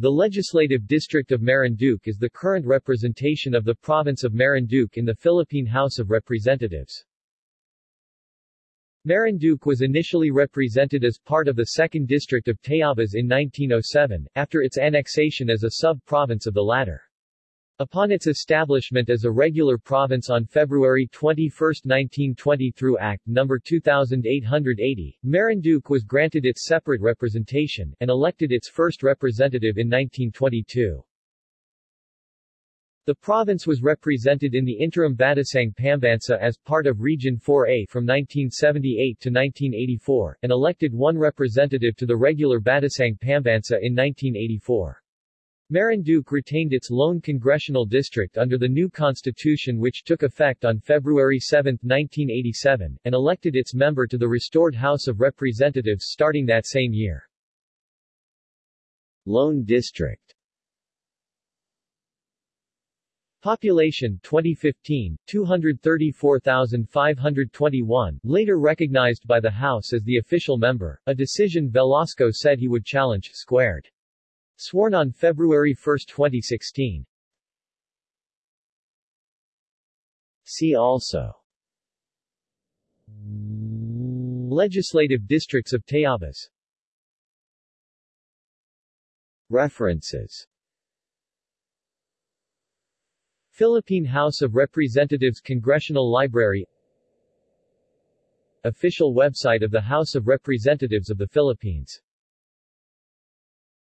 The legislative district of Marinduque is the current representation of the province of Marinduque in the Philippine House of Representatives. Marinduque was initially represented as part of the 2nd District of Tayabas in 1907, after its annexation as a sub-province of the latter. Upon its establishment as a regular province on February 21, 1920 through Act No. 2880, Marinduque was granted its separate representation, and elected its first representative in 1922. The province was represented in the interim Batasang Pambansa as part of Region 4A from 1978 to 1984, and elected one representative to the regular Batasang Pambansa in 1984. Marinduque retained its lone congressional district under the new constitution which took effect on February 7, 1987, and elected its member to the restored House of Representatives starting that same year. Lone District Population 2015, 234,521, later recognized by the House as the official member, a decision Velasco said he would challenge, squared. Sworn on February 1, 2016. See also. Legislative districts of Tayabas References. Philippine House of Representatives Congressional Library. Official website of the House of Representatives of the Philippines